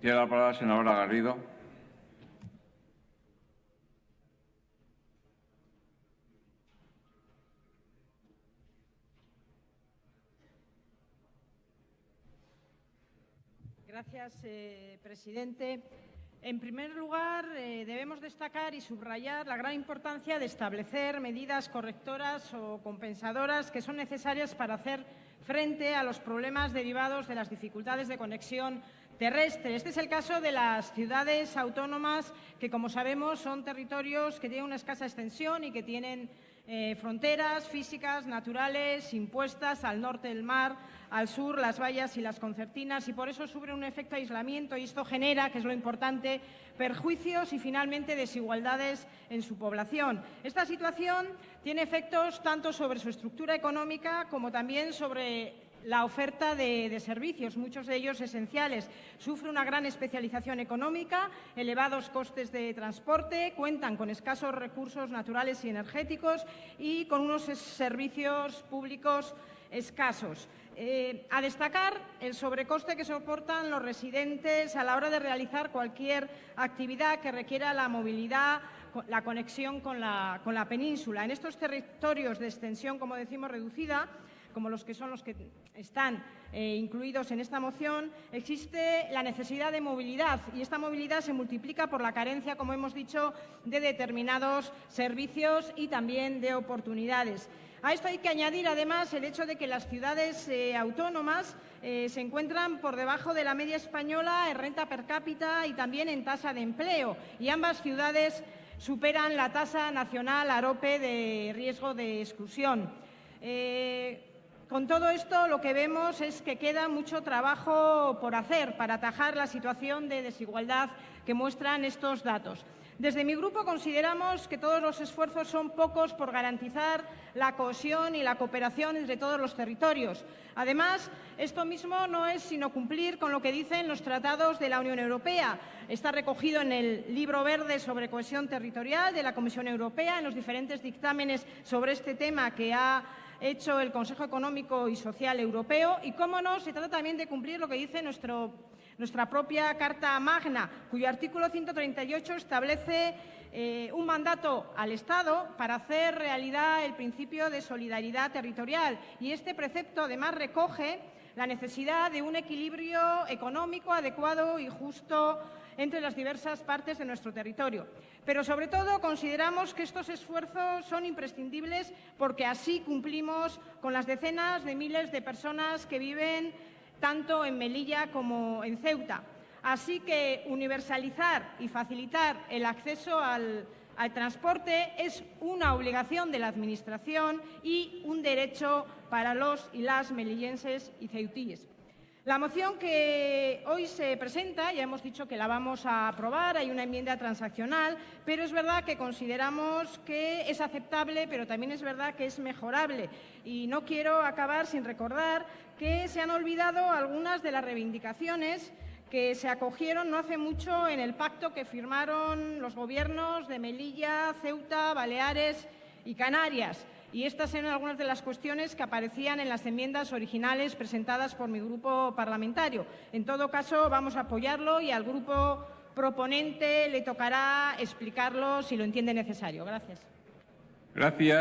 Tiene la palabra la Garrido. Gracias, eh, presidente. En primer lugar, eh, debemos destacar y subrayar la gran importancia de establecer medidas correctoras o compensadoras que son necesarias para hacer frente a los problemas derivados de las dificultades de conexión terrestre. Este es el caso de las ciudades autónomas que, como sabemos, son territorios que tienen una escasa extensión y que tienen eh, fronteras físicas, naturales, impuestas al norte del mar, al sur las vallas y las concertinas y por eso sufren un efecto aislamiento y esto genera, que es lo importante, perjuicios y finalmente desigualdades en su población. Esta situación tiene efectos tanto sobre su estructura económica como también sobre la oferta de, servicios, muchos de ellos esenciales. Sufre una gran especialización económica, elevados costes de transporte, cuentan con escasos recursos naturales y energéticos y con unos servicios públicos escasos. Eh, a destacar el sobrecoste que soportan los residentes a la hora de realizar cualquier actividad que requiera la movilidad, la conexión con la, con la península. En estos territorios de extensión, como decimos, reducida, como los que son los que están eh, incluidos en esta moción, existe la necesidad de movilidad y esta movilidad se multiplica por la carencia, como hemos dicho, de determinados servicios y también de oportunidades. A esto hay que añadir, además, el hecho de que las ciudades eh, autónomas eh, se encuentran por debajo de la media española en renta per cápita y también en tasa de empleo, y ambas ciudades superan la tasa nacional AROPE de riesgo de exclusión. Con todo esto lo que vemos es que queda mucho trabajo por hacer para atajar la situación de desigualdad que muestran estos datos. Desde mi grupo consideramos que todos los esfuerzos son pocos por garantizar la cohesión y la cooperación entre todos los territorios. Además, esto mismo no es sino cumplir con lo que dicen los tratados de la Unión Europea. Está recogido en el Libro Verde sobre cohesión territorial de la Comisión Europea, en los diferentes dictámenes sobre este tema que ha hecho el Consejo Económico y Social Europeo y, cómo no, se trata también de cumplir lo que dice nuestra propia Carta Magna, cuyo artículo 138 establece eh, un mandato al Estado para hacer realidad el principio de solidaridad territorial. Y este precepto, además, recoge la necesidad de un equilibrio económico adecuado y justo entre las diversas partes de nuestro territorio. Pero, sobre todo, consideramos que estos esfuerzos son imprescindibles porque así cumplimos con las decenas de miles de personas que viven tanto en Melilla como en Ceuta. Así que universalizar y facilitar el acceso al, transporte es una obligación de la Administración y un derecho para los y las melillenses y ceutíes. La moción que hoy se presenta, ya hemos dicho que la vamos a aprobar, hay una enmienda transaccional, pero es verdad que consideramos que es aceptable, pero también es verdad que es mejorable. Y no quiero acabar sin recordar que se han olvidado algunas de las reivindicaciones que se acogieron no hace mucho en el pacto que firmaron los gobiernos de Melilla, Ceuta, Baleares y Canarias y estas eran algunas de las cuestiones que aparecían en las enmiendas originales presentadas por mi grupo parlamentario. En todo caso, vamos a apoyarlo y al grupo proponente le tocará explicarlo si lo entiende necesario. Gracias. Gracias.